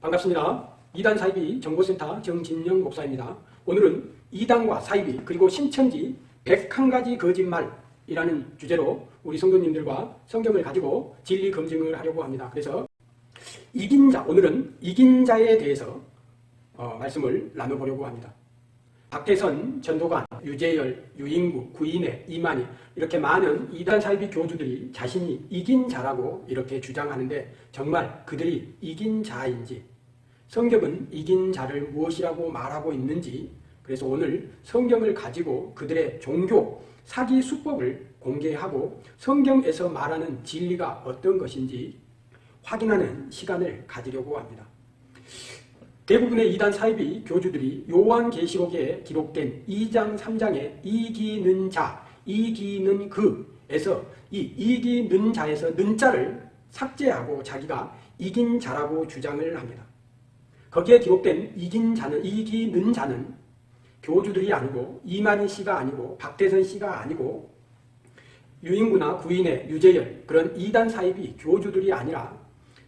반갑습니다. 이단 사이비 정보센터 정진영 목사입니다. 오늘은 이단과 사이비 그리고 신천지 101가지 거짓말이라는 주제로 우리 성도님들과 성경을 가지고 진리 검증을 하려고 합니다. 그래서 이긴 자, 오늘은 이긴 자에 대해서 어, 말씀을 나눠보려고 합니다. 박태선, 전도관, 유재열, 유인구, 구인혜, 이만희 이렇게 많은 이단 사이비 교주들이 자신이 이긴 자라고 이렇게 주장하는데 정말 그들이 이긴 자인지 성경은 이긴 자를 무엇이라고 말하고 있는지 그래서 오늘 성경을 가지고 그들의 종교, 사기 수법을 공개하고 성경에서 말하는 진리가 어떤 것인지 확인하는 시간을 가지려고 합니다. 대부분의 이단 사이비 교주들이 요한계시록에 기록된 2장 3장의 이기는 자, 이기는 그에서 이 이기는 자에서 는 자를 삭제하고 자기가 이긴 자라고 주장을 합니다. 거기에 기록된 이긴 자는 이기는 자는 교주들이 아니고 이만희 씨가 아니고 박대선 씨가 아니고 유인구나 구인의 유재열 그런 이단 사이비 교주들이 아니라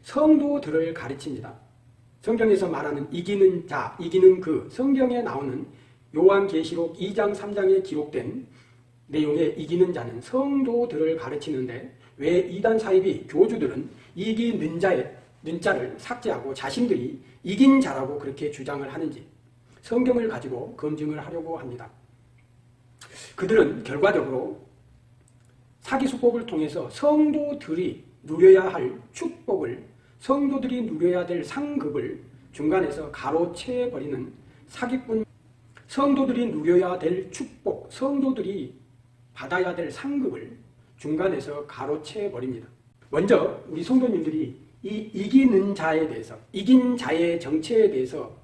성도들을 가르칩니다. 성경에서 말하는 이기는 자, 이기는 그 성경에 나오는 요한계시록 2장 3장에 기록된 내용의 이기는 자는 성도들을 가르치는데 왜 이단 사이비 교주들은 이기는 자의 는자를 삭제하고 자신들이 이긴 자라고 그렇게 주장을 하는지 성경을 가지고 검증을 하려고 합니다. 그들은 결과적으로 사기 수법을 통해서 성도들이 누려야 할 축복을 성도들이 누려야 될 상급을 중간에서 가로채버리는 사기꾼 성도들이 누려야 될 축복, 성도들이 받아야 될 상급을 중간에서 가로채버립니다. 먼저 우리 성도님들이 이 이기는 자에 대해서 이긴 자의 정체에 대해서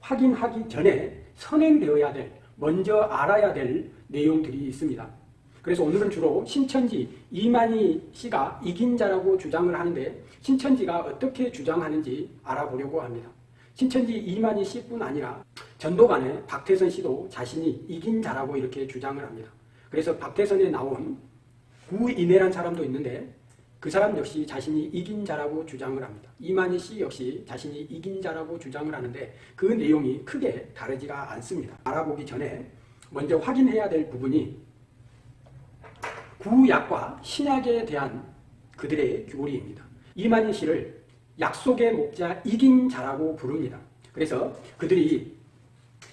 확인하기 전에 선행되어야 될 먼저 알아야 될 내용들이 있습니다. 그래서 오늘은 주로 신천지 이만희 씨가 이긴 자라고 주장을 하는데 신천지가 어떻게 주장하는지 알아보려고 합니다. 신천지 이만희 씨뿐 아니라 전도관의 박태선 씨도 자신이 이긴 자라고 이렇게 주장을 합니다. 그래서 박태선에 나온 구인혜란 사람도 있는데 그 사람 역시 자신이 이긴 자라고 주장을 합니다. 이만희 씨 역시 자신이 이긴 자라고 주장을 하는데 그 내용이 크게 다르지가 않습니다. 알아보기 전에 먼저 확인해야 될 부분이 구약과 신약에 대한 그들의 교리입니다. 이만희 씨를 약속의 목자 이긴 자라고 부릅니다. 그래서 그들이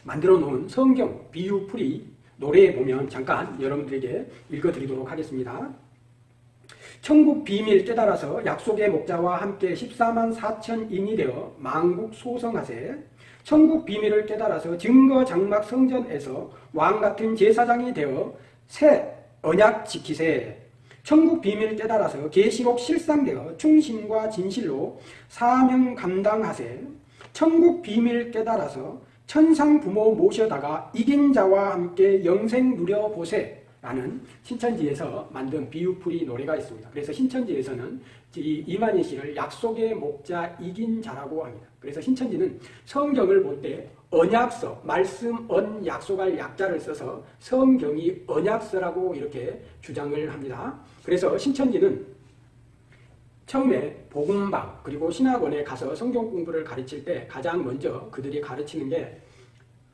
만들어 놓은 성경 비유풀이 노래에 보면 잠깐 여러분들에게 읽어드리도록 하겠습니다. 천국 비밀 깨달아서 약속의 목자와 함께 14만 4천인이 되어 망국 소성하세 천국 비밀을 깨달아서 증거 장막 성전에서 왕같은 제사장이 되어 새 언약 지키세. 천국 비밀 깨달아서 계시록 실상되어 충신과 진실로 사명 감당하세. 천국 비밀 깨달아서 천상 부모 모셔다가 이긴 자와 함께 영생 누려보세. 라는 신천지에서 만든 비유풀이 노래가 있습니다. 그래서 신천지에서는 이 이만희 씨를 약속의 목자 이긴 자라고 합니다. 그래서 신천지는 성경을 볼 때 언약서, 말씀, 언, 약속할 약자를 써서 성경이 언약서라고 이렇게 주장을 합니다. 그래서 신천지는 처음에 복음방 그리고 신학원에 가서 성경 공부를 가르칠 때 가장 먼저 그들이 가르치는 게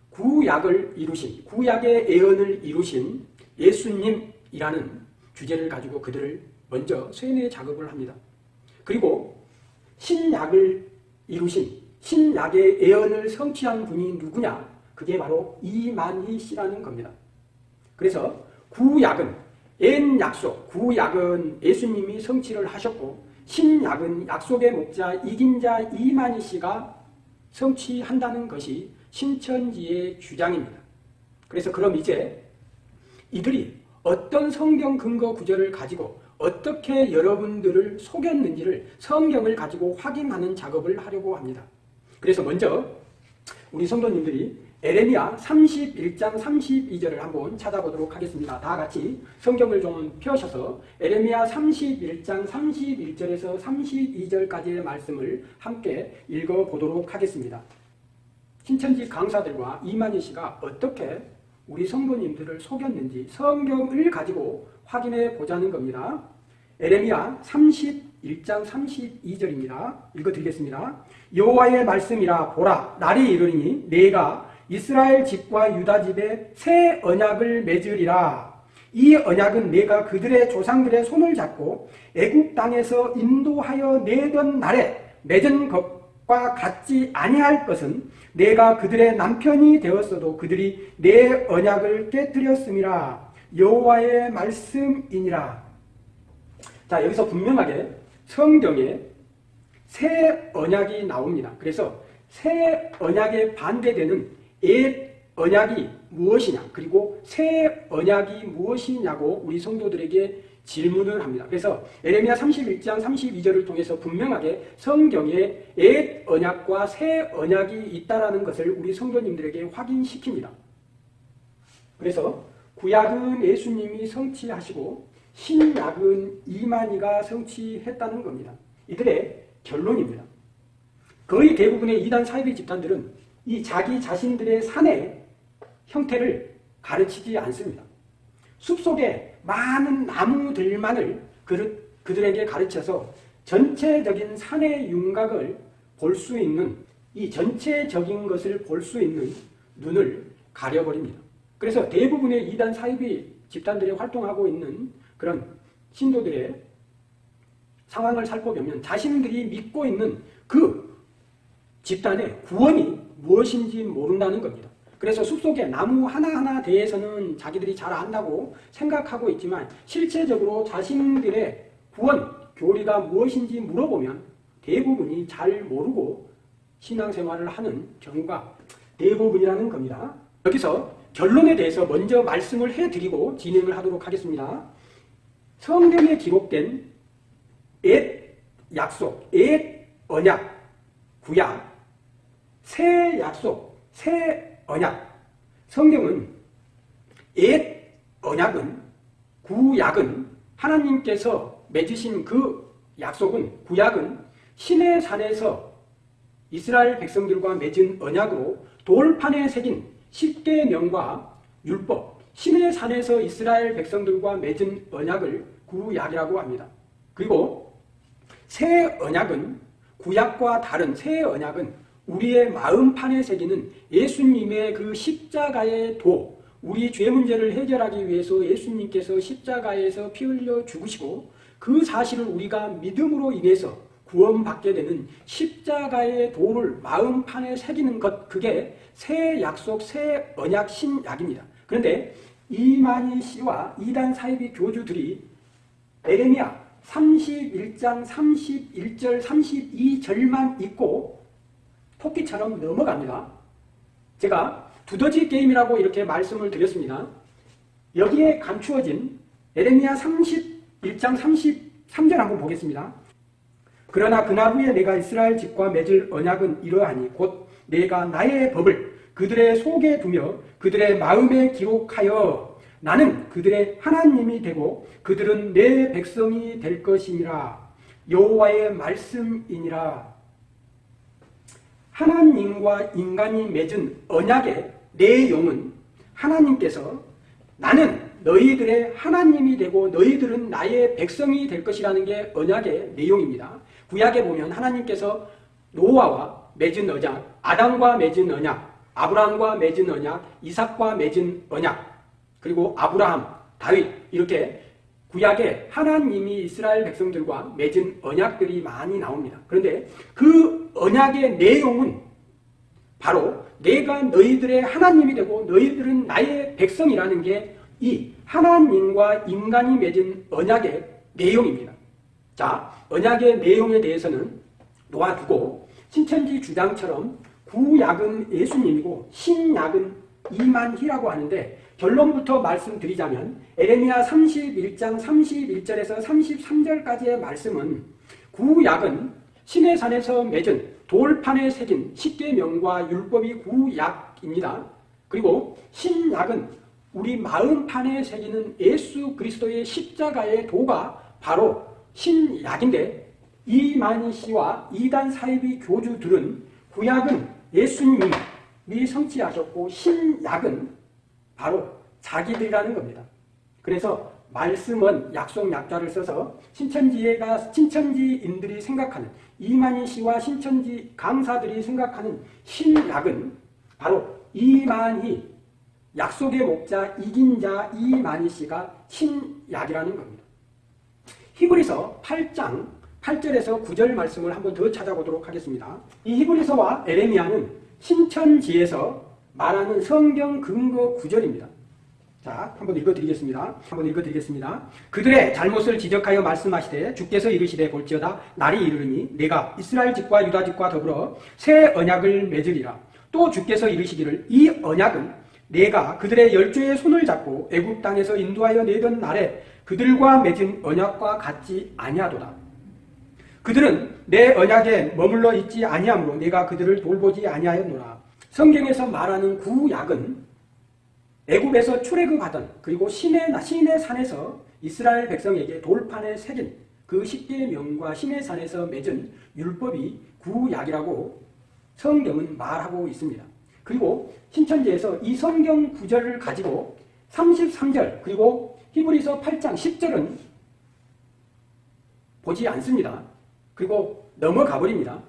구약을 이루신, 구약의 예언을 이루신 예수님이라는 주제를 가지고 그들을 먼저 쇠뇌 작업을 합니다. 그리고 신약을 이루신 신약의 예언을 성취한 분이 누구냐? 그게 바로 이만희 씨라는 겁니다. 그래서 구약은 옛 약속, 구약은 예수님이 성취를 하셨고 신약은 약속의 목자 이긴 자 이만희 씨가 성취한다는 것이 신천지의 주장입니다. 그래서 그럼 이제 이들이 어떤 성경 근거 구절을 가지고 어떻게 여러분들을 속였는지를 성경을 가지고 확인하는 작업을 하려고 합니다. 그래서 먼저 우리 성도님들이 에레미야 31장 32절을 한번 찾아보도록 하겠습니다. 다 같이 성경을 좀 펴셔서 에레미야 31장 31절에서 32절까지의 말씀을 함께 읽어보도록 하겠습니다. 신천지 강사들과 이만희 씨가 어떻게 우리 성도님들을 속였는지 성경을 가지고 확인해 보자는 겁니다. 에레미야 31장 1장 32절입니다. 읽어드리겠습니다. 여호와의 말씀이라 보라 날이 이르니 내가 이스라엘 집과 유다 집에 새 언약을 맺으리라. 이 언약은 내가 그들의 조상들의 손을 잡고 애국 땅에서 인도하여 내던 날에 맺은 것과 같지 아니할 것은 내가 그들의 남편이 되었어도 그들이 내 언약을 깨뜨렸음이라 여호와의 말씀이니라. 자 여기서 분명하게 성경에 새 언약이 나옵니다. 그래서 새 언약에 반대되는 옛 언약이 무엇이냐 그리고 새 언약이 무엇이냐고 우리 성도들에게 질문을 합니다. 그래서 에레미야 31장 32절을 통해서 분명하게 성경에 옛 언약과 새 언약이 있다라는 것을 우리 성도님들에게 확인시킵니다. 그래서 구약은 예수님이 성취하시고 신약은 이만희가 성취했다는 겁니다. 이들의 결론입니다. 거의 대부분의 이단 사이비 집단들은 이 자기 자신들의 산의 형태를 가르치지 않습니다. 숲속에 많은 나무들만을 그들에게 가르쳐서 전체적인 산의 윤곽을 볼 수 있는 이 전체적인 것을 볼 수 있는 눈을 가려버립니다. 그래서 대부분의 이단 사이비 집단들이 활동하고 있는 그런 신도들의 상황을 살펴보면 자신들이 믿고 있는 그 집단의 구원이 무엇인지 모른다는 겁니다. 그래서 숲속의 나무 하나하나 대해서는 자기들이 잘 안다고 생각하고 있지만 실제적으로 자신들의 구원, 교리가 무엇인지 물어보면 대부분이 잘 모르고 신앙생활을 하는 경우가 대부분이라는 겁니다. 여기서 결론에 대해서 먼저 말씀을 해드리고 진행을 하도록 하겠습니다. 성경에 기록된 옛 약속, 옛 언약, 구약, 새 약속, 새 언약. 성경은 옛 언약은 구약은 하나님께서 맺으신 그 약속은 구약은 신의 산에서 이스라엘 백성들과 맺은 언약으로 돌판에 새긴 십계명과 율법, 신의 산에서 이스라엘 백성들과 맺은 언약을 구약이라고 합니다. 그리고 새 언약은 구약과 다른 새 언약은 우리의 마음판에 새기는 예수님의 그 십자가의 도, 우리 죄 문제를 해결하기 위해서 예수님께서 십자가에서 피 흘려 죽으시고 그 사실을 우리가 믿음으로 인해서 구원받게 되는 십자가의 도를 마음판에 새기는 것 그게 새 약속, 새 언약, 신약입니다. 그런데 이만희 씨와 이단 사이비 교주들이 에레미야 31장 31절 32절만 읽고 토끼처럼 넘어갑니다. 제가 두더지 게임이라고 이렇게 말씀을 드렸습니다. 여기에 감추어진 에레미야 31장 33절 한번 보겠습니다. 그러나 그날 후에 내가 이스라엘 집과 맺을 언약은 이러하니 곧 내가 나의 법을 그들의 속에 두며 그들의 마음에 기록하여 나는 그들의 하나님이 되고 그들은 내 백성이 될 것이니라 여호와의 말씀이니라 하나님과 인간이 맺은 언약의 내용은 하나님께서 나는 너희들의 하나님이 되고 너희들은 나의 백성이 될 것이라는 게 언약의 내용입니다. 구약에 보면 하나님께서 노아와 맺은 언약, 아담과 맺은 언약, 아브라함과 맺은 언약, 이삭과 맺은 언약, 그리고 아브라함, 다윗 이렇게 구약에 하나님이 이스라엘 백성들과 맺은 언약들이 많이 나옵니다. 그런데 그 언약의 내용은 바로 내가 너희들의 하나님이 되고 너희들은 나의 백성이라는 게 이 하나님과 인간이 맺은 언약의 내용입니다. 자, 언약의 내용에 대해서는 놓아두고 신천지 주장처럼 구약은 예수님이고 신약은 이만희라고 하는데 결론부터 말씀드리자면 에레미야 31장 31절에서 33절까지의 말씀은 구약은 신의 산에서 맺은 돌판에 새긴 십계명과 율법이 구약입니다. 그리고 신약은 우리 마음판에 새기는 예수 그리스도의 십자가의 도가 바로 신약인데 이만희 씨와 이단 사이비 교주들은 구약은 예수님이 성취하셨고 신약은 바로 자기들이라는 겁니다. 그래서 말씀은 약속 약자를 써서 신천지가 신천지인들이 생각하는 이만희 씨와 신천지 강사들이 생각하는 신약은 바로 이만희 약속의 목자 이긴 자 이만희 씨가 신약이라는 겁니다. 히브리서 8장 8절에서 9절 말씀을 한번 더 찾아보도록 하겠습니다. 이 히브리서와 에레미야는 신천지에서 말하는 성경 근거 구절입니다. 자, 한번 읽어드리겠습니다. 한번 읽어드리겠습니다. 그들의 잘못을 지적하여 말씀하시되 주께서 이르시되 볼지어다 날이 이르르니 내가 이스라엘 집과 유다 집과 더불어 새 언약을 맺으리라. 또 주께서 이르시기를 이 언약은 내가 그들의 열조의 손을 잡고 애굽 땅에서 인도하여 내던 날에 그들과 맺은 언약과 같지 아니하도다. 그들은 내 언약에 머물러 있지 아니하므로 내가 그들을 돌보지 아니하였노라. 성경에서 말하는 구약은 애굽에서 출애굽하던 그리고 신의 신의 산에서 이스라엘 백성에게 돌판에 새긴 그 십계명과 신의 산에서 맺은 율법이 구약이라고 성경은 말하고 있습니다. 그리고 신천지에서 이 성경 구절을 가지고 33절 그리고 히브리서 8장 10절은 보지 않습니다. 그리고 넘어가 버립니다.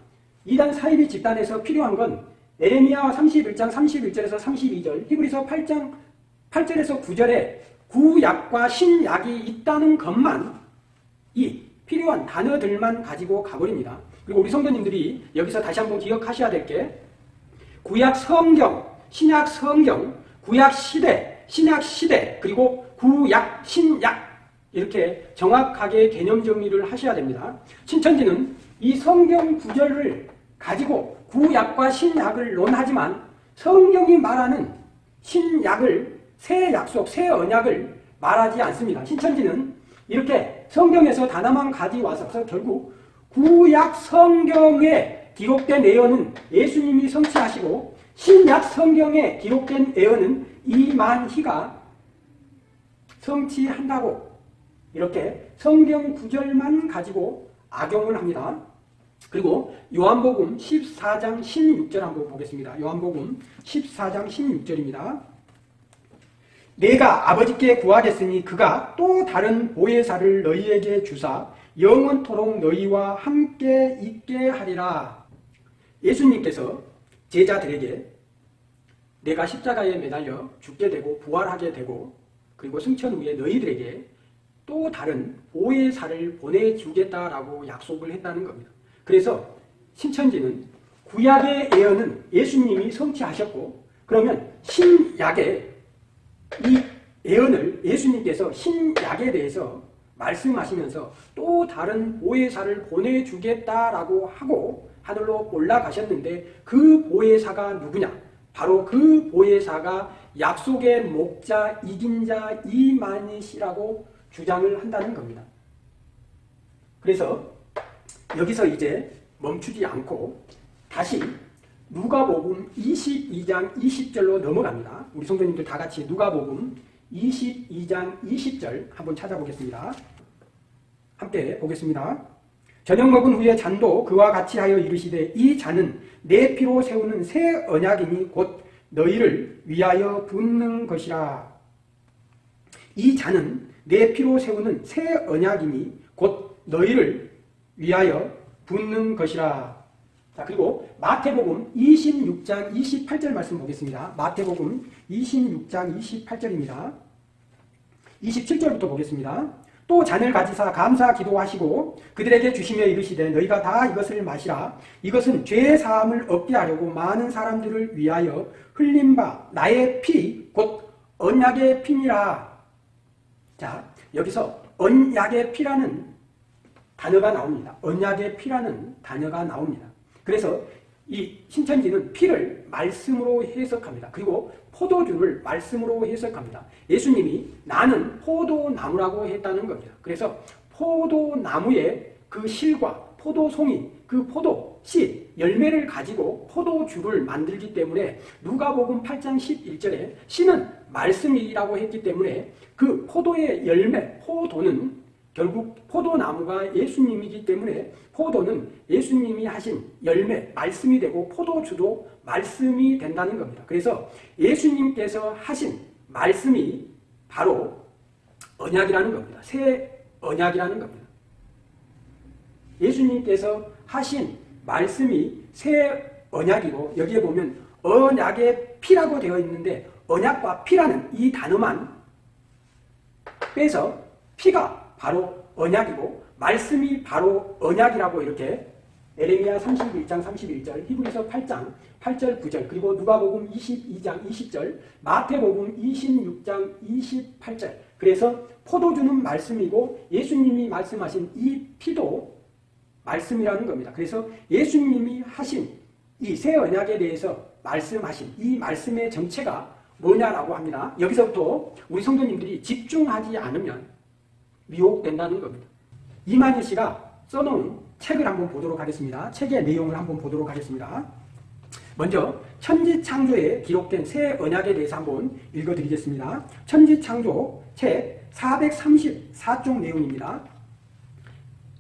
이단 사이비 집단에서 필요한 건 에레미야 31장 31절에서 32절, 히브리서 8장 8절에서 9절에 구약과 신약이 있다는 것만 이 필요한 단어들만 가지고 가버립니다. 그리고 우리 성도님들이 여기서 다시 한번 기억하셔야 될 게 구약 성경, 신약 성경, 구약 시대, 신약 시대, 그리고 구약, 신약 이렇게 정확하게 개념 정리를 하셔야 됩니다. 신천지는 이 성경 구절을 가지고 구약과 신약을 논하지만 성경이 말하는 신약을 새 약속, 새 언약을 말하지 않습니다. 신천지는 이렇게 성경에서 단어만 가져와서 결국 구약 성경에 기록된 예언은 예수님이 성취하시고 신약 성경에 기록된 예언은 이만희가 성취한다고 이렇게 성경 구절만 가지고 악용을 합니다. 그리고 요한복음 14장 16절 한번 보겠습니다. 요한복음 14장 16절입니다. 내가 아버지께 구하겠으니 그가 또 다른 보혜사를 너희에게 주사 영원토록 너희와 함께 있게 하리라. 예수님께서 제자들에게 내가 십자가에 매달려 죽게 되고 부활하게 되고 그리고 승천 후에 너희들에게 또 다른 보혜사를 보내주겠다라고 약속을 했다는 겁니다. 그래서 신천지는 구약의 예언은 예수님이 성취하셨고 그러면 신약의 이 예언을 예수님께서 신약에 대해서 말씀하시면서 또 다른 보혜사를 보내주겠다라고 하고 하늘로 올라가셨는데 그 보혜사가 누구냐? 바로 그 보혜사가 약속의 목자 이긴 자 이만희시라고 주장을 한다는 겁니다. 그래서 여기서 이제 멈추지 않고 다시 누가복음 22장 20절로 넘어갑니다. 우리 성도님들 다 같이 누가복음 22장 20절 한번 찾아보겠습니다. 함께 보겠습니다. 저녁 먹은 후에 잔도 그와 같이 하여 이르시되 이 잔은 내 피로 세우는 새 언약이니 곧 너희를 위하여 붓는 것이라. 이 잔은 내 피로 세우는 새 언약이니 곧 너희를 위하여 붓는 것이라. 자, 그리고 마태복음 26장 28절 말씀 보겠습니다. 마태복음 26장 28절입니다. 27절부터 보겠습니다. 또 잔을 가지사 감사 기도하시고 그들에게 주시며 이르시되 너희가 다 이것을 마시라. 이것은 죄 사함을 얻게 하려고 많은 사람들을 위하여 흘린 바 나의 피, 곧 언약의 피니라. 자, 여기서 언약의 피라는 단어가 나옵니다. 언약의 피라는 단어가 나옵니다. 그래서 이 신천지는 피를 말씀으로 해석합니다. 그리고 포도주를 말씀으로 해석합니다. 예수님이 나는 포도나무라고 했다는 겁니다. 그래서 포도나무의 그 실과 포도송이 그 포도 씨 열매를 가지고 포도주를 만들기 때문에 누가복음 8장 11절에 씨는 말씀이라고 했기 때문에 그 포도의 열매 포도는 결국 포도나무가 예수님이기 때문에 포도는 예수님이 하신 열매, 말씀이 되고 포도주도 말씀이 된다는 겁니다. 그래서 예수님께서 하신 말씀이 바로 언약이라는 겁니다. 새 언약이라는 겁니다. 예수님께서 하신 말씀이 새 언약이고 여기에 보면 언약의 피라고 되어 있는데 언약과 피라는 이 단어만 빼서 피가 바로 언약이고 말씀이 바로 언약이라고 이렇게 에레미야 31장 31절, 히브리서 8장 8절 9절, 그리고 누가복음 22장 20절, 마태복음 26장 28절. 그래서 포도주는 말씀이고 예수님이 말씀하신 이 피도 말씀이라는 겁니다. 그래서 예수님이 하신 이 새 언약에 대해서 말씀하신 이 말씀의 정체가 뭐냐라고 합니다. 여기서부터 우리 성도님들이 집중하지 않으면 미혹된다는 겁니다. 이만희 씨가 써놓은 책을 한번 보도록 하겠습니다. 책의 내용을 한번 보도록 하겠습니다. 먼저 천지창조에 기록된 새 언약에 대해서 한번 읽어드리겠습니다. 천지창조 책 434쪽 내용입니다.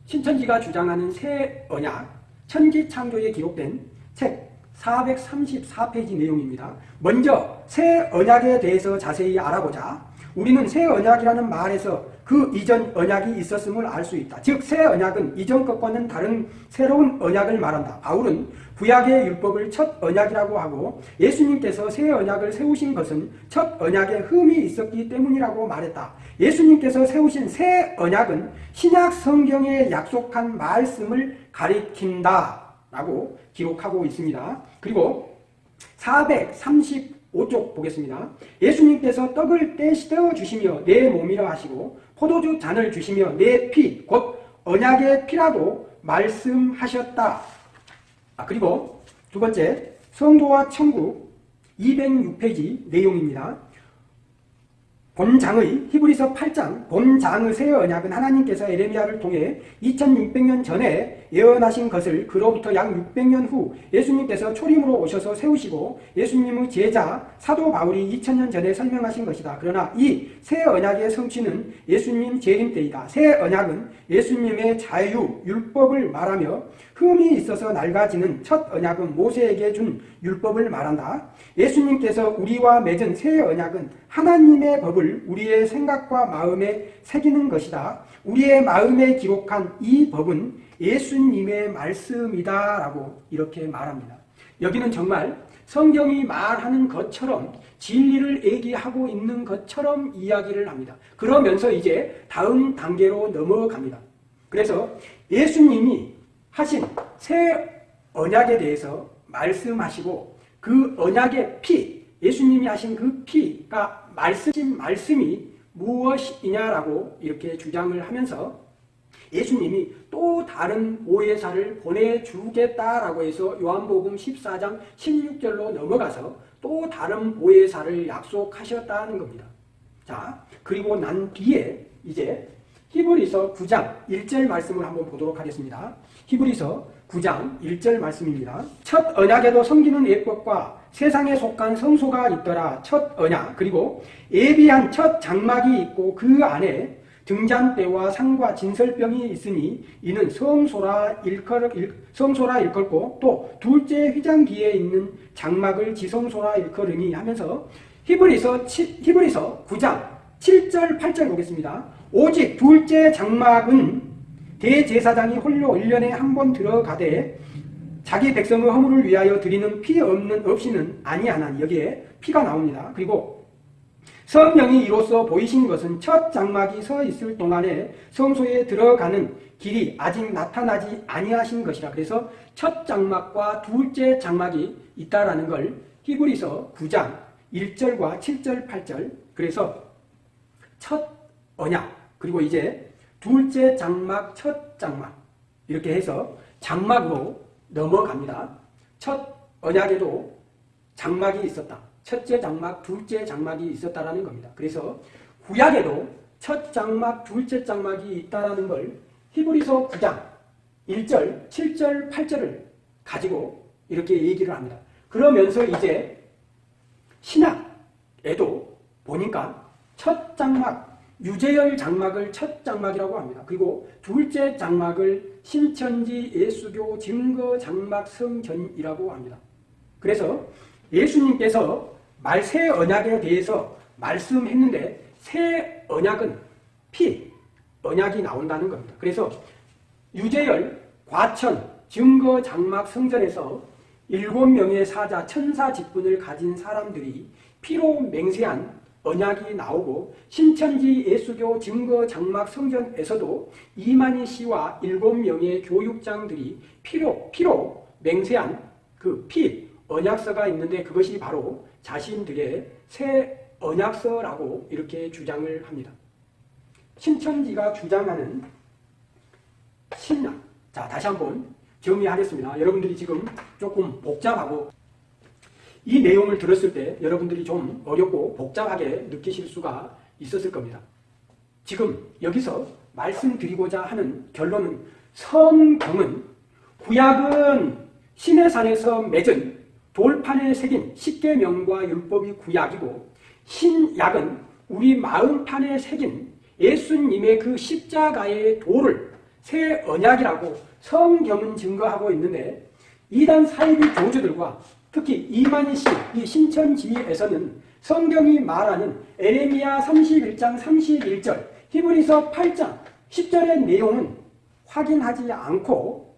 신천지가 주장하는 새 언약 천지창조에 기록된 책 434페이지 내용입니다. 먼저 새 언약에 대해서 자세히 알아보자. 우리는 새 언약이라는 말에서 그 이전 언약이 있었음을 알 수 있다. 즉 새 언약은 이전 것과는 다른 새로운 언약을 말한다. 바울은 구약의 율법을 첫 언약이라고 하고 예수님께서 새 언약을 세우신 것은 첫 언약에 흠이 있었기 때문이라고 말했다. 예수님께서 세우신 새 언약은 신약 성경에 약속한 말씀을 가리킨다. 라고 기록하고 있습니다. 그리고 435쪽 보겠습니다. 예수님께서 떡을 떼시어 주시며 내 몸이라 하시고 포도주 잔을 주시며 내 피, 곧 언약의 피라고 말씀하셨다. 아, 그리고 두 번째, 성도와 천국 206페이지 내용입니다. 본장의 히브리서 8장 본장의 새 언약은 하나님께서 에레미야를 통해 2600년 전에 예언하신 것을 그로부터 약 600년 후 예수님께서 초림으로 오셔서 세우시고 예수님의 제자 사도 바울이 2000년 전에 설명하신 것이다. 그러나 이 새 언약의 성취는 예수님 재림 때이다. 새 언약은 예수님의 자유, 율법을 말하며 흠이 있어서 낡아지는 첫 언약은 모세에게 준 율법을 말한다. 예수님께서 우리와 맺은 새 언약은 하나님의 법을 우리의 생각과 마음에 새기는 것이다. 우리의 마음에 기록한 이 법은 예수님의 말씀이다. 라고 이렇게 말합니다. 여기는 정말 성경이 말하는 것처럼 진리를 얘기하고 있는 것처럼 이야기를 합니다. 그러면서 이제 다음 단계로 넘어갑니다. 그래서 예수님이 하신 새 언약에 대해서 말씀하시고 그 언약의 피, 예수님이 하신 그 피가 말씀, 말씀이 무엇이냐라고 이렇게 주장을 하면서 예수님이 또 다른 보혜사를 보내주겠다라고 해서 요한복음 14장 16절로 넘어가서 또 다른 보혜사를 약속하셨다는 겁니다. 자, 그리고 난 뒤에 이제 히브리서 9장 1절 말씀을 한번 보도록 하겠습니다. 히브리서 9장 1절 말씀입니다. 첫 언약에도 섬기는 예법과 세상에 속한 성소가 있더라. 첫 언약 그리고 예비한 첫 장막이 있고 그 안에 등잔대와 상과 진설병이 있으니 이는 성소라 일컬, 성소라 일컬고 또 둘째 휘장기에 있는 장막을 지성소라 일컬으니 하면서 히브리서, 히브리서 9장 7절 8절 보겠습니다. 오직 둘째 장막은 대제사장이 홀로 1년에 한 번 들어가되 자기 백성의 허물을 위하여 드리는 피 없는 없이는 아니하나니 여기에 피가 나옵니다. 그리고 성령이 이로써 보이신 것은 첫 장막이 서 있을 동안에 성소에 들어가는 길이 아직 나타나지 아니하신 것이라. 그래서 첫 장막과 둘째 장막이 있다라는 걸 히브리서 9장 1절과 7절, 8절. 그래서 첫 언약 그리고 이제 둘째 장막, 첫 장막 이렇게 해서 장막으로 넘어갑니다. 첫 언약에도 장막이 있었다. 첫째 장막, 둘째 장막이 있었다라는 겁니다. 그래서 구약에도 첫 장막, 둘째 장막이 있다라는 걸 히브리서 9장 1절, 7절, 8절을 가지고 이렇게 얘기를 합니다. 그러면서 이제 신약에도 보니까 첫 장막, 유재열 장막을 첫 장막이라고 합니다. 그리고 둘째 장막을 신천지 예수교 증거 장막 성전이라고 합니다. 그래서 예수님께서 말 새 언약에 대해서 말씀했는데 새 언약은 피, 언약이 나온다는 겁니다. 그래서 유재열, 과천, 증거 장막 성전에서 일곱 명의 사자 천사 직분을 가진 사람들이 피로 맹세한 언약이 나오고 신천지 예수교 증거 장막 성전에서도 이만희 씨와 일곱 명의 교육장들이 피로 피로 맹세한 그 피 언약서가 있는데 그것이 바로 자신들의 새 언약서라고 이렇게 주장을 합니다. 신천지가 주장하는 신약. 자, 다시 한번 정리하겠습니다. 여러분들이 지금 조금 복잡하고 이 내용을 들었을 때 여러분들이 좀 어렵고 복잡하게 느끼실 수가 있었을 겁니다. 지금 여기서 말씀드리고자 하는 결론은 성경은 구약은 신의 산에서 맺은 돌판에 새긴 십계명과 율법이 구약이고 신약은 우리 마음판에 새긴 예수님의 그 십자가의 도를 새 언약이라고 성경은 증거하고 있는데 이단 사이비 교주들과 특히 이만희 씨, 이 신천지에서는 성경이 말하는 에레미야 31장 31절, 히브리서 8장 10절의 내용은 확인하지 않고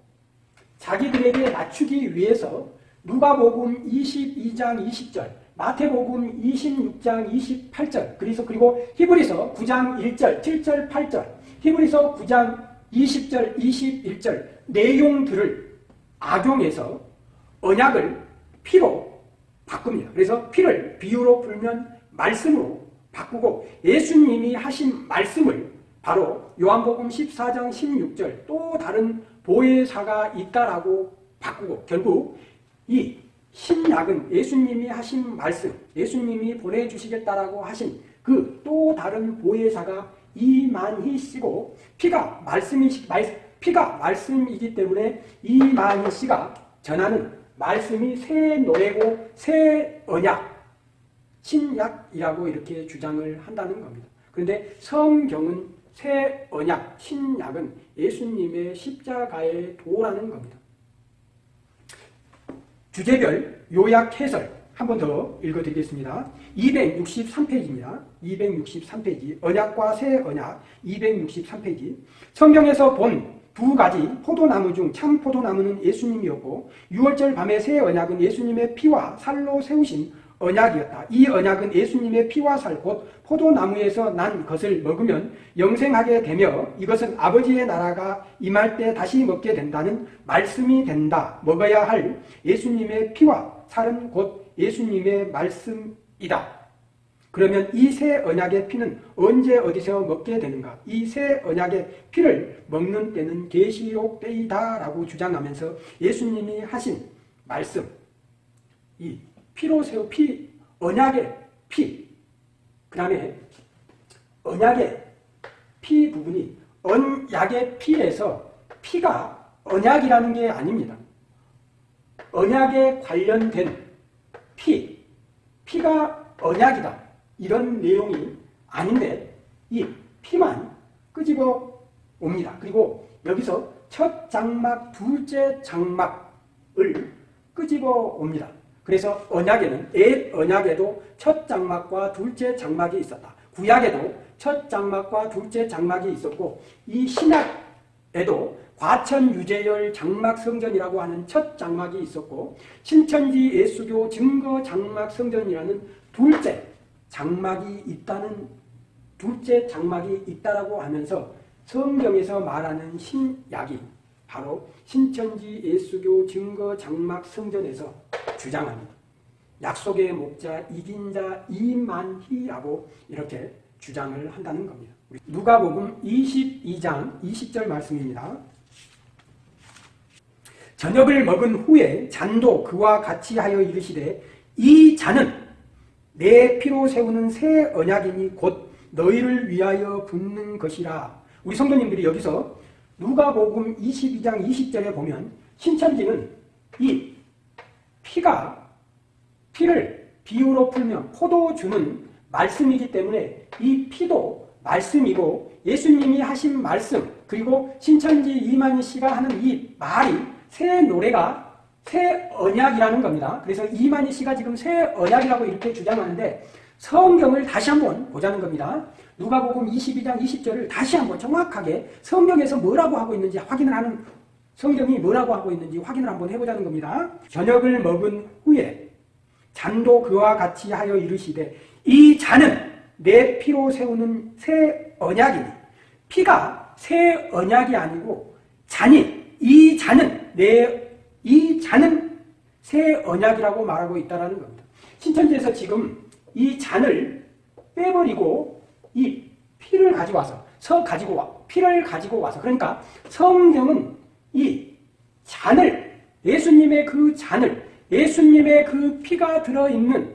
자기들에게 낮추기 위해서 누가복음 22장 20절, 마태복음 26장 28절, 그래서 그리고 히브리서 9장 1절, 7절, 8절, 히브리서 9장 20절, 21절 내용들을 악용해서 언약을 피로 바꿉니다. 그래서 피를 비유로 풀면 말씀으로 바꾸고 예수님이 하신 말씀을 바로 요한복음 14장 16절 또 다른 보혜사가 있다라고 바꾸고 결국 이 신약은 예수님이 하신 말씀, 예수님이 보내주시겠다라고 하신 그 또 다른 보혜사가 이만희 씨고 피가 말씀이 피가 말씀이기 때문에 이만희 씨가 전하는 말씀이 새 노래고 새 언약, 신약이라고 이렇게 주장을 한다는 겁니다. 그런데 성경은 새 언약, 신약은 예수님의 십자가의 도라는 겁니다. 주제별 요약 해설 한 번 더 읽어드리겠습니다. 263페이지입니다. 263페이지 언약과 새 언약 263페이지 성경에서 본 두 가지 포도나무 중 참 포도나무는 예수님이었고 6월절 밤의 새 언약은 예수님의 피와 살로 세우신 언약이었다. 이 언약은 예수님의 피와 살 곧 포도나무에서 난 것을 먹으면 영생하게 되며 이것은 아버지의 나라가 임할 때 다시 먹게 된다는 말씀이 된다. 먹어야 할 예수님의 피와 살은 곧 예수님의 말씀이다. 그러면 이 새 언약의 피는 언제 어디서 먹게 되는가? 이 새 언약의 피를 먹는 때는 계시록 때이다라고 주장하면서 예수님이 하신 말씀, 이 피로 세우 피, 언약의 피, 그 다음에 언약의 피 부분이 언약의 피에서 피가 언약이라는 게 아닙니다. 언약에 관련된 피, 피가 언약이다. 이런 내용이 아닌데 이 피만 끄집어 옵니다. 그리고 여기서 첫 장막, 둘째 장막을 끄집어 옵니다. 그래서 언약에는 옛 언약에도 첫 장막과 둘째 장막이 있었다. 구약에도 첫 장막과 둘째 장막이 있었고 이 신약에도 과천 유재열 장막 성전이라고 하는 첫 장막이 있었고 신천지 예수교 증거 장막 성전이라는 둘째 장막이 있다는 둘째 장막이 있다라고 하면서 성경에서 말하는 신약이 바로 신천지 예수교 증거 장막 성전에서 주장합니다. 약속의 목자 이긴 자 이만희라고 이렇게 주장을 한다는 겁니다. 누가복음 22장 20절 말씀입니다. 저녁을 먹은 후에 잔도 그와 같이 하여 이르시되 이 잔은 내 피로 세우는 새 언약이니 곧 너희를 위하여 붓는 것이라. 우리 성도님들이 여기서 누가복음 22장 20절에 보면 신천지는 이 피가 피를 비유로 풀면 포도주는 말씀이기 때문에 이 피도 말씀이고 예수님이 하신 말씀 그리고 신천지 이만희 씨가 하는 이 말이 새 노래가 새 언약이라는 겁니다. 그래서 이만희 씨가 지금 새 언약이라고 이렇게 주장하는데 성경을 다시 한번 보자는 겁니다. 누가복음 22장 20절을 다시 한번 정확하게 성경에서 뭐라고 하고 있는지 확인을 하는 성경이 뭐라고 하고 있는지 확인을 한번 해보자는 겁니다. 저녁을 먹은 후에 잔도 그와 같이 하여 이르시되 이 잔은 내 피로 세우는 새 언약이니 피가 새 언약이 아니고 잔이 이 잔은 내 이 잔은 새 언약이라고 말하고 있다는 겁니다. 신천지에서 지금 이 잔을 빼버리고 이 피를 가지고 와서 서 가지고 와 피를 가지고 와서 그러니까 성경은 이 잔을 예수님의 그 잔을 예수님의 그 피가 들어있는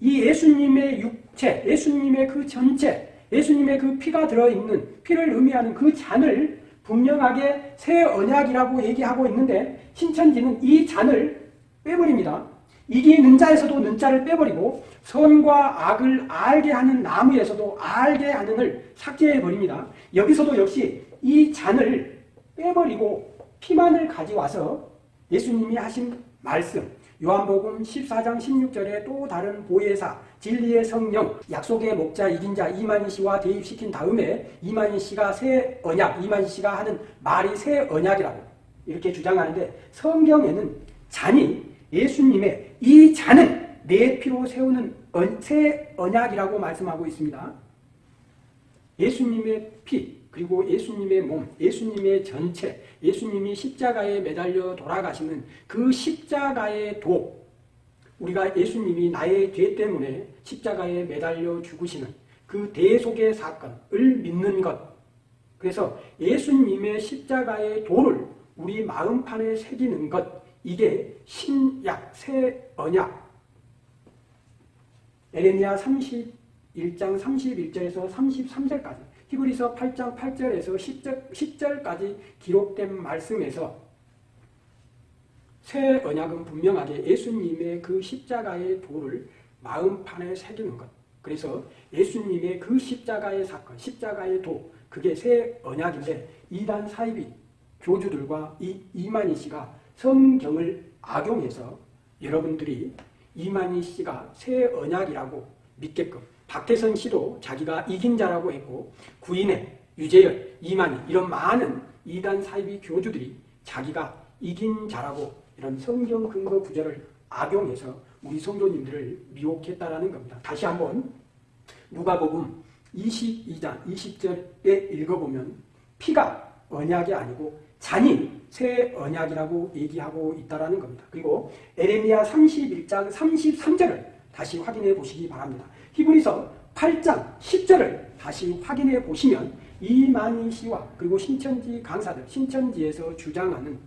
이 예수님의 육체 예수님의 그 전체 예수님의 그 피가 들어있는 피를 의미하는 그 잔을 분명하게 새 언약이라고 얘기하고 있는데 신천지는 이 잔을 빼버립니다. 이기는 자에서도 는자를 빼버리고 선과 악을 알게 하는 나무에서도 알게 하는을 삭제해버립니다. 여기서도 역시 이 잔을 빼버리고 피만을 가져와서 예수님이 하신 말씀 요한복음 14장 16절에 또 다른 보혜사 진리의 성령 약속의 목자 이긴 자 이만희 씨와 대입시킨 다음에 이만희 씨가 새 언약 이만희 씨가 하는 말이 새 언약이라고 이렇게 주장하는데 성경에는 잔이 예수님의 이 잔은 내 피로 세우는 새 언약이라고 말씀하고 있습니다. 예수님의 피 그리고 예수님의 몸, 예수님의 전체, 예수님이 십자가에 매달려 돌아가시는 그 십자가의 도, 우리가 예수님이 나의 죄 때문에 십자가에 매달려 죽으시는 그 대속의 사건을 믿는 것. 그래서 예수님의 십자가의 도를 우리 마음판에 새기는 것. 이게 신약, 새 언약. 에레미야 31장 31절에서 33절까지 히브리서 8장 8절에서 10절, 10절 까지 기록된 말씀에서 새 언약은 분명하게 예수님의 그 십자가의 도를 마음판에 새기는 것. 그래서 예수님의 그 십자가의 사건, 십자가의 도, 그게 새 언약인데 이단 사이비 교주들과 이 이만희 씨가 성경을 악용해서 여러분들이 이만희 씨가 새 언약이라고 믿게끔 박태선 씨도 자기가 이긴 자라고 했고 구인의 유재열, 이만희 이런 많은 이단 사이비 교주들이 자기가 이긴 자라고 이런 성경 근거 구절을 악용해서 우리 성도님들을 미혹했다라는 겁니다. 다시 한번 누가복음 22장 20절에 읽어보면 피가 언약이 아니고 잔이 새 언약이라고 얘기하고 있다라는 겁니다. 그리고 에레미야 31장 33절을 다시 확인해 보시기 바랍니다. 히브리서 8장 10절을 다시 확인해 보시면 이만희 씨와 그리고 신천지 강사들, 신천지에서 주장하는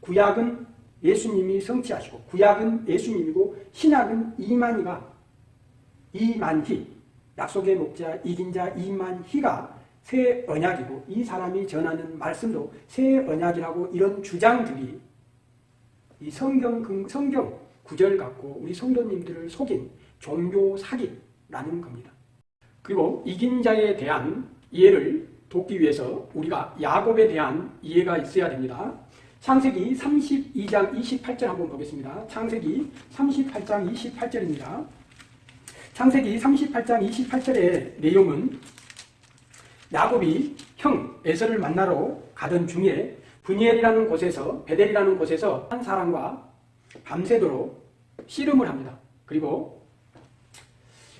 구약은 예수님이 성취하시고 구약은 예수님이고 신약은 이만희가 이만희 약속의 목자 이긴 자 이만희가 새 언약이고 이 사람이 전하는 말씀도 새 언약이라고 이런 주장들이 이 성경 성경 구절 갖고 우리 성도님들을 속인 종교 사기라는 겁니다. 그리고 이긴 자에 대한 이해를 돕기 위해서 우리가 야곱에 대한 이해가 있어야 됩니다. 창세기 32장 28절 한번 보겠습니다. 창세기 38장 28절입니다. 창세기 38장 28절의 내용은 야곱이 형 에서를 만나러 가던 중에 분이엘이라는 곳에서 베델이라는 곳에서 한 사람과 밤새도록 씨름을 합니다. 그리고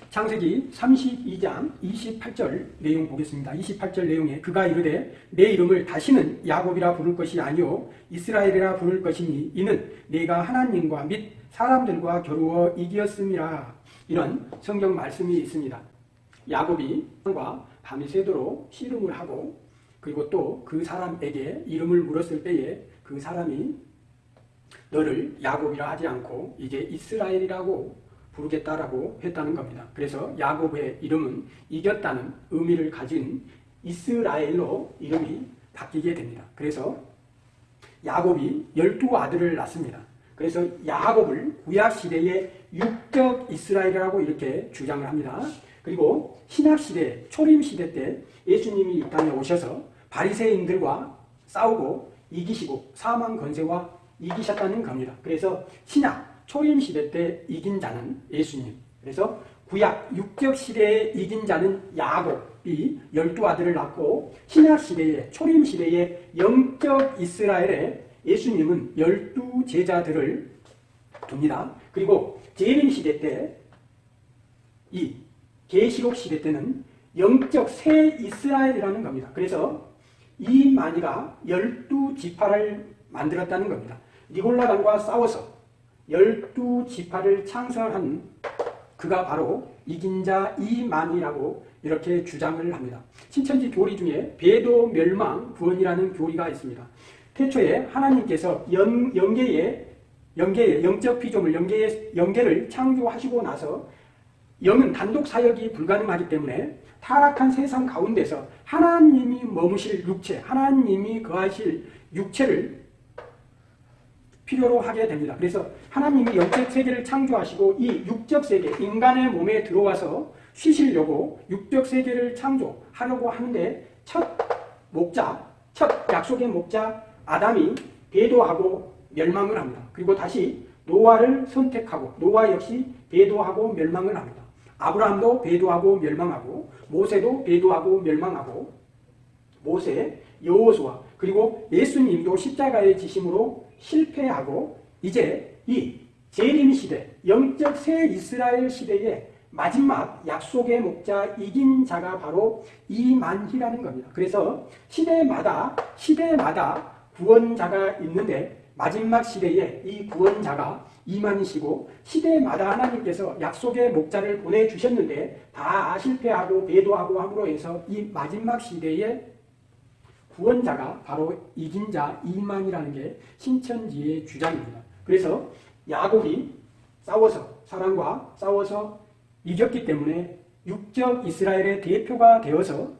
창세기 32장 28절 내용 보겠습니다. 28절 내용에 그가 이르되 내 이름을 다시는 야곱이라 부를 것이 아니요 이스라엘이라 부를 것이니 이는 내가 하나님과 및 사람들과 겨루어 이기었음이라 이런 성경 말씀이 있습니다. 야곱이 과 밤이 새도록 씨름을 하고 그리고 또 그 사람에게 이름을 물었을 때에 그 사람이 너를 야곱이라 하지 않고 이제 이스라엘이라고 부르겠다라고 했다는 겁니다. 그래서 야곱의 이름은 이겼다는 의미를 가진 이스라엘로 이름이 바뀌게 됩니다. 그래서 야곱이 열두 아들을 낳습니다. 그래서 야곱을 구약시대의 육적 이스라엘이라고 이렇게 주장을 합니다. 그리고 신약시대, 초림시대 때 예수님이 이 땅에 오셔서 바리새인들과 싸우고 이기시고 사망 권세와 이기셨다는 겁니다. 그래서 신약, 초림 시대 때 이긴 자는 예수님. 그래서 구약 육적 시대에 이긴 자는 야곱이 열두 아들을 낳고 신약 시대에 초림 시대에 영적 이스라엘에 예수님은 열두 제자들을 둡니다. 그리고 재림 시대 때 이 계시록 시대 때는 영적 새 이스라엘이라는 겁니다. 그래서 이 마니가 열두 지파를 만들었다는 겁니다. 니골라당과 싸워서 열두 지파를 창설한 그가 바로 이긴 자 이만이라고 이렇게 주장을 합니다. 신천지 교리 중에 배도 멸망 구원이라는 교리가 있습니다. 태초에 하나님께서 연, 영계의 영계의 영적 피조물 영계의 영계를 창조하시고 나서 영은 단독 사역이 불가능하기 때문에 타락한 세상 가운데서 하나님이 머무실 육체, 하나님이 거하실 육체를 필요로 하게 됩니다. 그래서 하나님이 영적 세계를 창조하시고 이 육적 세계, 인간의 몸에 들어와서 쉬시려고 육적 세계를 창조하려고 하는데 첫 목자, 첫 약속의 목자 아담이 배도하고 멸망을 합니다. 그리고 다시 노아를 선택하고 노아 역시 배도하고 멸망을 합니다. 아브라함도 배도하고 멸망하고 모세도 배도하고 멸망하고 모세, 여호수아 그리고 예수님도 십자가의 지심으로 실패하고 이제 이 재림 시대, 영적 새 이스라엘 시대의 마지막 약속의 목자 이긴 자가 바로 이만희라는 겁니다. 그래서 시대마다 시대마다 구원자가 있는데 마지막 시대에 이 구원자가 이만희시고 시대마다 하나님께서 약속의 목자를 보내주셨는데 다 실패하고 배도하고 함으로 해서 이 마지막 시대에 구원자가 바로 이긴 자 이만이라는 게 신천지의 주장입니다. 그래서 야곱이 싸워서 사랑과 싸워서 이겼기 때문에 육적 이스라엘의 대표가 되어서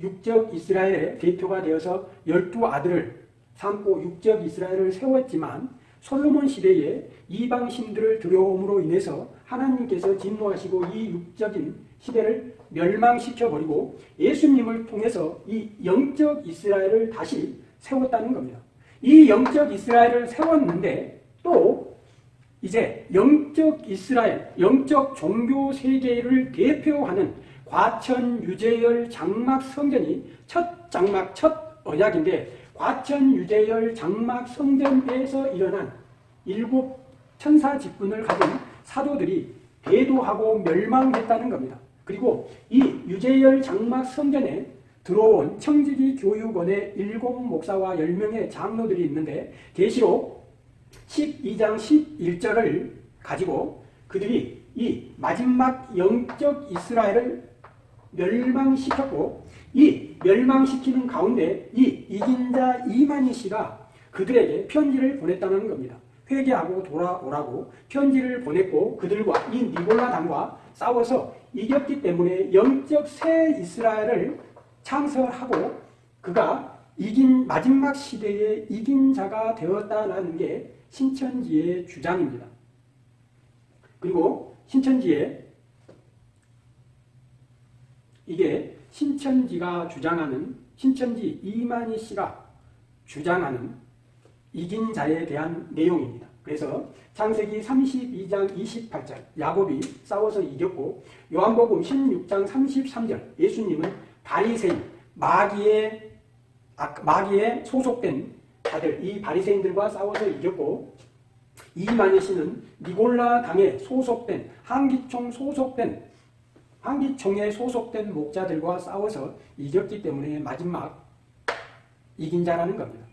육적 이스라엘의 대표가 되어서 열두 아들을 삼고 육적 이스라엘을 세웠지만 솔로몬 시대에 이방 신들을 들여옴으로 인해서 하나님께서 진노하시고 이 육적인 시대를 멸망시켜버리고 예수님을 통해서 이 영적 이스라엘을 다시 세웠다는 겁니다. 이 영적 이스라엘을 세웠는데 또 이제 영적 이스라엘, 영적 종교 세계를 대표하는 과천 유재열 장막 성전이 첫 장막, 첫 언약인데 과천 유재열 장막 성전에서 일어난 일곱 천사 직분을 가진 사도들이 배도하고 멸망했다는 겁니다. 그리고 이 유재열 장막 성전에 들어온 청지기 교육원의 일곱 목사와 열명의 장로들이 있는데 계시록 12장 11절을 가지고 그들이 이 마지막 영적 이스라엘을 멸망시켰고 이 멸망시키는 가운데 이 이긴 자 이만희 씨가 그들에게 편지를 보냈다는 겁니다. 회개하고 돌아오라고 편지를 보냈고 그들과 이 니골라당과 싸워서 이겼기 때문에 영적 새 이스라엘을 창설하고 그가 이긴 마지막 시대에 이긴 자가 되었다는 게 신천지의 주장입니다. 그리고 신천지의 이게 신천지가 주장하는 신천지 이만희 씨가 주장하는 이긴 자에 대한 내용입니다. 그래서 창세기 32장 28절 야곱이 싸워서 이겼고 요한복음 16장 33절 예수님은 바리새인 마귀의 마귀에 소속된 자들 이 바리새인들과 싸워서 이겼고 이만희 씨는 니골라 당에 소속된 한기총 소속된 한기총에 소속된 목자들과 싸워서 이겼기 때문에 마지막 이긴 자라는 겁니다.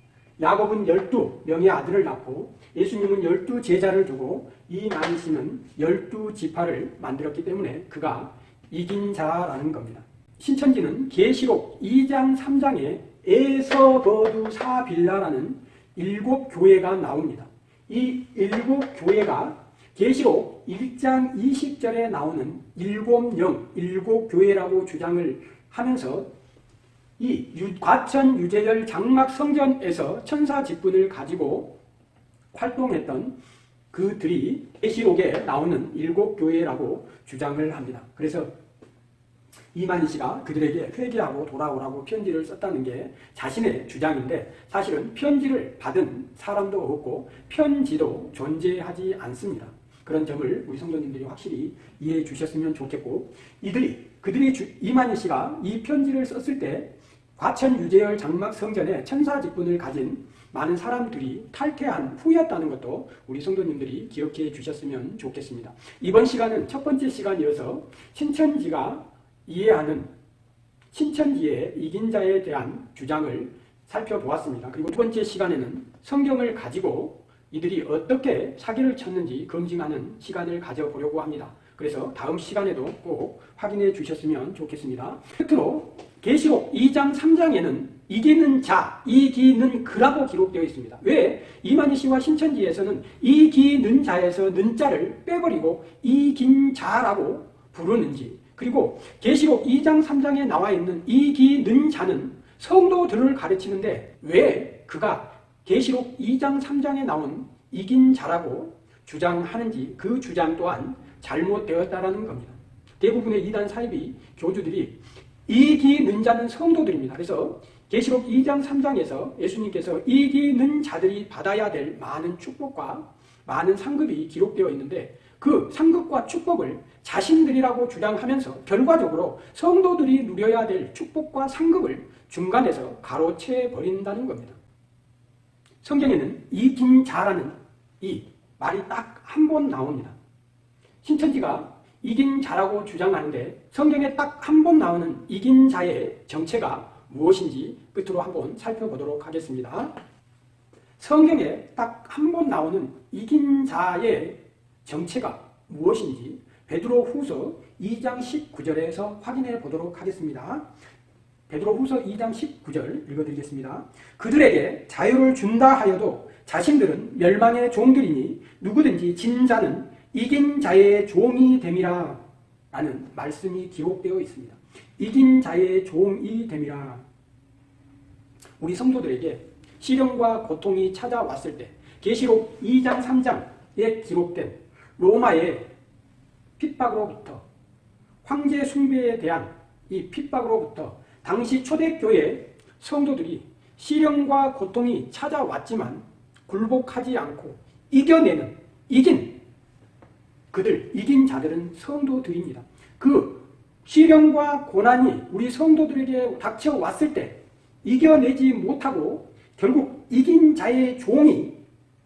야곱은 열두 명의 아들을 낳고 예수님은 열두 제자를 두고 이 나니시는 열두 지파를 만들었기 때문에 그가 이긴 자라는 겁니다. 신천지는 계시록 2장 3장에 에서버두 사빌라라는 일곱 교회가 나옵니다. 이 일곱 교회가 계시록 1장 20절에 나오는 일곱 영, 일곱 교회라고 주장을 하면서 이 과천 유재열 장막 성전에서 천사 직분을 가지고 활동했던 그들이 계시록에 나오는 일곱 교회라고 주장을 합니다. 그래서 이만희 씨가 그들에게 회개하고 돌아오라고 편지를 썼다는 게 자신의 주장인데 사실은 편지를 받은 사람도 없고 편지도 존재하지 않습니다. 그런 점을 우리 성도님들이 확실히 이해해 주셨으면 좋겠고 이들이 그들이 주, 이만희 씨가 이 편지를 썼을 때 과천 유재열 장막 성전에 천사 직분을 가진 많은 사람들이 탈퇴한 후였다는 것도 우리 성도님들이 기억해 주셨으면 좋겠습니다. 이번 시간은 첫 번째 시간이어서 신천지가 이해하는 신천지의 이긴 자에 대한 주장을 살펴보았습니다. 그리고 두 번째 시간에는 성경을 가지고 이들이 어떻게 사기를 쳤는지 검증하는 시간을 가져보려고 합니다. 그래서 다음 시간에도 꼭 확인해 주셨으면 좋겠습니다. 끝으로 계시록 2장 3장에는 이기는 자, 이기는 그라고 기록되어 있습니다. 왜 이만희 씨와 신천지에서는 이기는 자에서 는 자를 빼버리고 이긴 자라고 부르는지 그리고 계시록 2장 3장에 나와 있는 이기는 자는 성도들을 가르치는데 왜 그가 계시록 2장 3장에 나온 이긴 자라고 주장하는지 그 주장 또한 잘못되었다라는 겁니다. 대부분의 이단 사이비 교주들이 이기는 자는 성도들입니다. 그래서 계시록 2장 3장에서 예수님께서 이기는 자들이 받아야 될 많은 축복과 많은 상급이 기록되어 있는데 그 상급과 축복을 자신들이라고 주장하면서 결과적으로 성도들이 누려야 될 축복과 상급을 중간에서 가로채 버린다는 겁니다. 성경에는 이긴 자라는 이 말이 딱 한 번 나옵니다. 신천지가 이긴 자라고 주장하는데 성경에 딱 한 번 나오는 이긴 자의 정체가 무엇인지 끝으로 한번 살펴보도록 하겠습니다. 성경에 딱 한 번 나오는 이긴 자의 정체가 무엇인지 베드로 후서 2장 19절에서 확인해 보도록 하겠습니다. 베드로 후서 2장 19절 읽어드리겠습니다. 그들에게 자유를 준다 하여도 자신들은 멸망의 종들이니 누구든지 진 자는 이긴 자의 종이 됨이라 라는 말씀이 기록되어 있습니다. 이긴 자의 종이 됨이라 우리 성도들에게 시련과 고통이 찾아왔을 때 계시록 2장 3장에 기록된 로마의 핍박으로부터 황제 숭배에 대한 이 핍박으로부터 당시 초대교회 성도들이 시련과 고통이 찾아왔지만 굴복하지 않고 이겨내는 이긴 그들 이긴 자들은 성도들입니다. 그 시련과 고난이 우리 성도들에게 닥쳐왔을 때 이겨내지 못하고 결국 이긴 자의 종이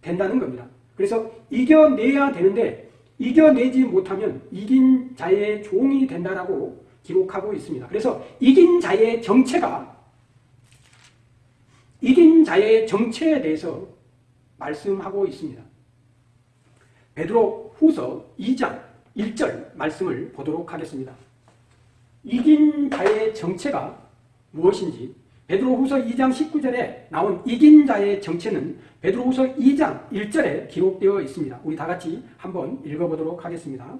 된다는 겁니다. 그래서 이겨내야 되는데 이겨내지 못하면 이긴 자의 종이 된다라고 기록하고 있습니다. 그래서 이긴 자의 정체가 이긴 자의 정체에 대해서 말씀하고 있습니다. 베드로 후서 2장 1절 말씀을 보도록 하겠습니다. 이긴 자의 정체가 무엇인지 베드로 후서 2장 19절에 나온 이긴 자의 정체는 베드로 후서 2장 1절에 기록되어 있습니다. 우리 다 같이 한번 읽어보도록 하겠습니다.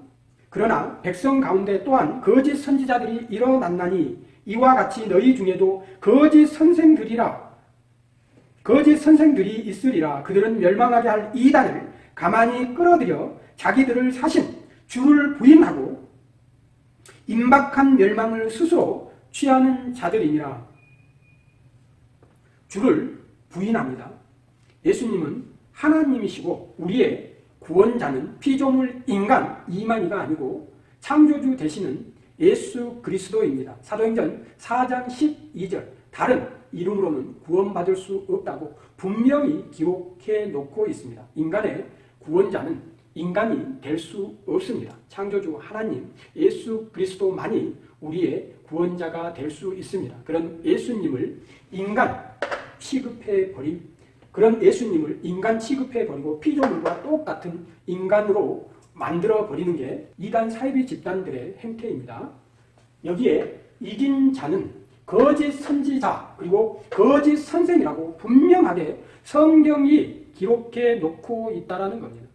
그러나 백성 가운데 또한 거짓 선지자들이 일어났나니 이와 같이 너희 중에도 거짓 선생들이라 거짓 선생들이 있으리라 그들은 멸망하게 할 이단을 가만히 끌어들여 자기들을 사신 주를 부인하고 임박한 멸망을 스스로 취하는 자들이니라 주를 부인합니다. 예수님은 하나님이시고 우리의 구원자는 피조물 인간 이만희가 아니고 창조주 되시는 예수 그리스도입니다. 사도행전 4장 12절 다른 이름으로는 구원받을 수 없다고 분명히 기록해 놓고 있습니다. 인간의 구원자는 인간이 될 수 없습니다. 창조주 하나님 예수 그리스도만이 우리의 구원자가 될 수 있습니다. 그런 예수님을 인간 취급해 버린 그런 예수님을 인간 취급해 버리고 피조물과 똑같은 인간으로 만들어 버리는 게 이단 사이비 집단들의 행태입니다. 여기에 이긴 자는 거짓 선지자 그리고 거짓 선생이라고 분명하게 성경이 기록해 놓고 있다는 겁니다.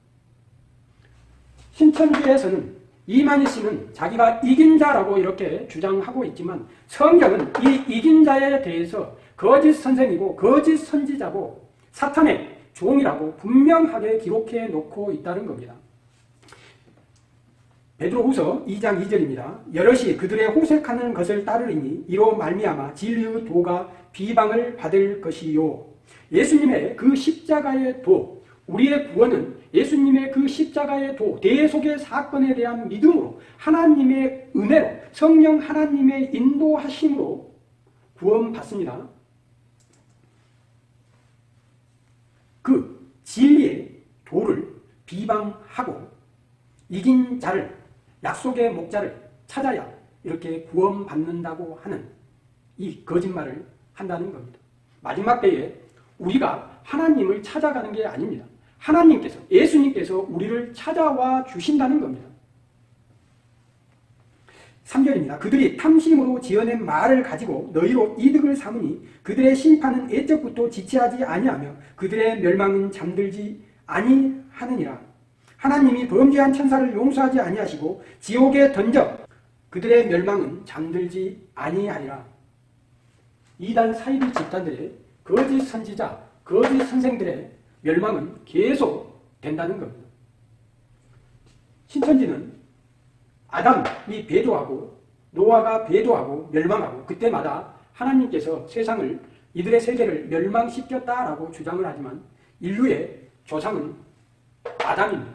신천지에서는 이만희 씨는 자기가 이긴 자라고 이렇게 주장하고 있지만 성경은 이 이긴 자에 대해서 거짓 선생이고 거짓 선지자고 사탄의 종이라고 분명하게 기록해 놓고 있다는 겁니다. 베드로후서 2장 2절입니다. 여럿이 그들의 호색하는 것을 따르리니 이로 말미암아 진리의 도가 비방을 받을 것이요. 예수님의 그 십자가의 도, 우리의 구원은 예수님의 그 십자가의 도, 대속의 사건에 대한 믿음으로 하나님의 은혜로 성령 하나님의 인도하심으로 구원받습니다. 그 진리의 도를 비방하고 이긴 자를 약속의 목자를 찾아야 이렇게 구원받는다고 하는 이 거짓말을 한다는 겁니다. 마지막 때에 우리가 하나님을 찾아가는 게 아닙니다. 하나님께서 예수님께서 우리를 찾아와 주신다는 겁니다. 3절입니다. 그들이 탐심으로 지어낸 말을 가지고 너희로 이득을 삼으니 그들의 심판은 애적부터 지체하지 아니하며 그들의 멸망은 잠들지 아니하느니라. 하나님이 범죄한 천사를 용서하지 아니하시고 지옥에 던져 그들의 멸망은 잠들지 아니하리라. 이단 사이비 집단들의 거짓 선지자, 거짓 선생들의 멸망은 계속 된다는 겁니다. 신천지는 아담이 배도하고 노아가 배도하고 멸망하고 그때마다 하나님께서 세상을 이들의 세계를 멸망시켰다라고 주장을 하지만 인류의 조상은 아담입니다.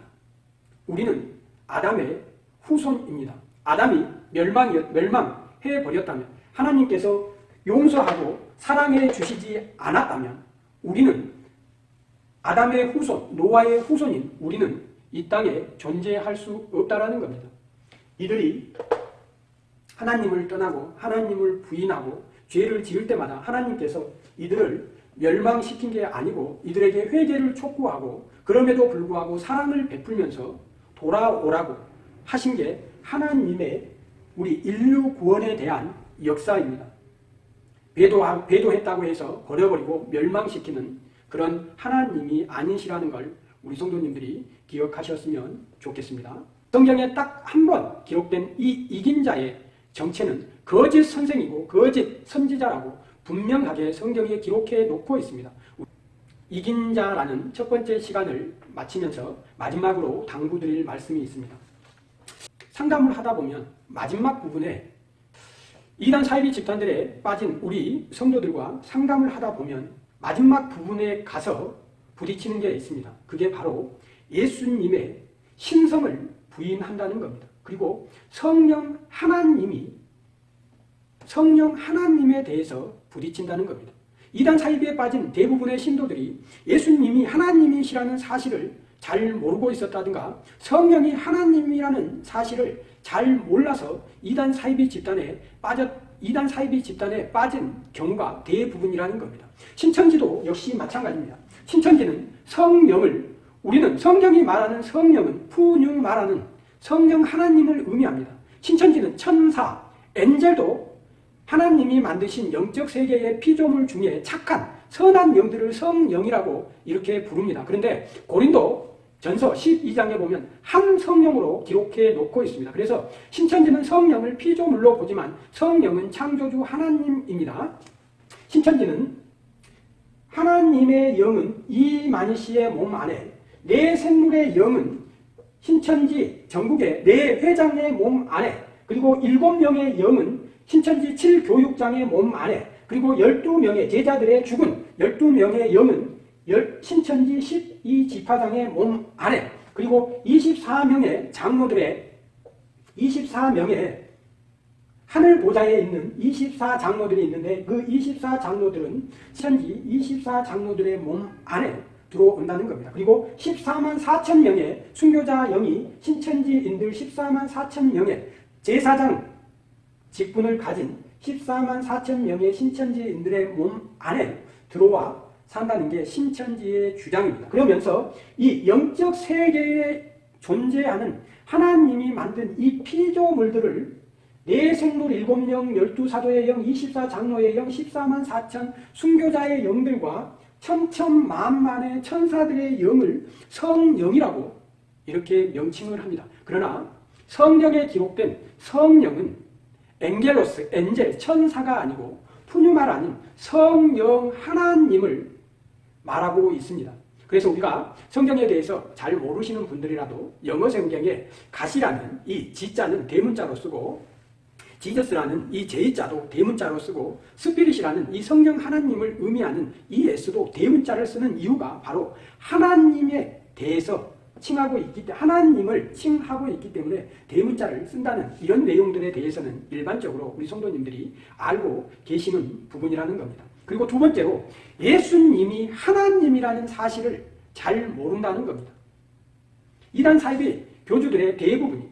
우리는 아담의 후손입니다. 아담이 멸망, 멸망해버렸다면 하나님께서 용서하고 사랑해 주시지 않았다면 우리는 아담의 후손, 노아의 후손인 우리는 이 땅에 존재할 수 없다라는 겁니다. 이들이 하나님을 떠나고 하나님을 부인하고 죄를 지을 때마다 하나님께서 이들을 멸망시킨 게 아니고 이들에게 회개를 촉구하고 그럼에도 불구하고 사랑을 베풀면서 돌아오라고 하신 게 하나님의 우리 인류 구원에 대한 역사입니다. 배도, 배도했다고 해서 버려버리고 멸망시키는 그런 하나님이 아니시라는 걸 우리 성도님들이 기억하셨으면 좋겠습니다. 성경에 딱 한 번 기록된 이 이긴 자의 정체는 거짓 선생이고 거짓 선지자라고 분명하게 성경에 기록해 놓고 있습니다. 이긴 자라는 첫 번째 시간을 마치면서 마지막으로 당부드릴 말씀이 있습니다. 상담을 하다 보면 마지막 부분에 이단 사이비 집단들에 빠진 우리 성도들과 상담을 하다 보면 마지막 부분에 가서 부딪히는 게 있습니다. 그게 바로 예수님의 신성을 부인한다는 겁니다. 그리고 성령 하나님이 성령 하나님에 대해서 부딪힌다는 겁니다. 이단 사이비에 빠진 대부분의 신도들이 예수님이 하나님이시라는 사실을 잘 모르고 있었다든가 성령이 하나님이라는 사실을 잘 몰라서 이단 사이비 집단에 빠졌 이단 사이비 집단에 빠진 경우가 대부분이라는 겁니다. 신천지도 역시 마찬가지입니다. 신천지는 성령을 우리는 성경이 말하는 성령은 푸뉴 말하는 성령 하나님을 의미합니다. 신천지는 천사, 엔젤도 하나님이 만드신 영적 세계의 피조물 중에 착한 선한 영들을 성령이라고 이렇게 부릅니다. 그런데 고린도 전서 12장에 보면 한 성령으로 기록해 놓고 있습니다. 그래서 신천지는 성령을 피조물로 보지만 성령은 창조주 하나님입니다. 신천지는 하나님의 영은 이만희 씨의 몸 안에 내 생물의 영은 신천지 전국의 내 회장의 몸 안에 그리고 일곱 명의 영은 신천지 7교육장의 몸 안에 그리고 12명의 제자들의 죽은 12명의 영은 신천지 12지파장의 몸 안에 그리고 24명의 장로들의 24명의 하늘 보좌에 있는 24장로들이 있는데 그 24장로들은 신천지 24장로들의 몸 안에 들어온다는 겁니다. 그리고 14만 4천 명의 순교자 영이 신천지인들 14만 4천 명의 제사장 직분을 가진 14만 4천 명의 신천지인들의 몸 안에 들어와 산다는 게 신천지의 주장입니다. 그러면서 이 영적 세계에 존재하는 하나님이 만든 이 피조물들을 내 생물 7명, 12사도의 영, 24장로의 영, 14만 4천 순교자의 영들과 천천만만의 천사들의 영을 성령이라고 이렇게 명칭을 합니다. 그러나 성경에 기록된 성령은 엥겔로스, 엔젤, 천사가 아니고 푸뉴말 아닌 성령 하나님을 말하고 있습니다. 그래서 우리가 성경에 대해서 잘 모르시는 분들이라도 영어 성경에 가시라는 이 지자는 대문자로 쓰고 지저스라는 이 제자도 대문자로 쓰고 스피릿이라는 이 성령 하나님을 의미하는 이 S도 대문자를 쓰는 이유가 바로 하나님에 대해서 칭하고 있기 때문에 하나님을 칭하고 있기 때문에 대문자를 쓴다는 이런 내용들에 대해서는 일반적으로 우리 성도님들이 알고 계시는 부분이라는 겁니다. 그리고 두 번째로 예수님이 하나님이라는 사실을 잘 모른다는 겁니다. 이단 사입의 교주들의 대부분이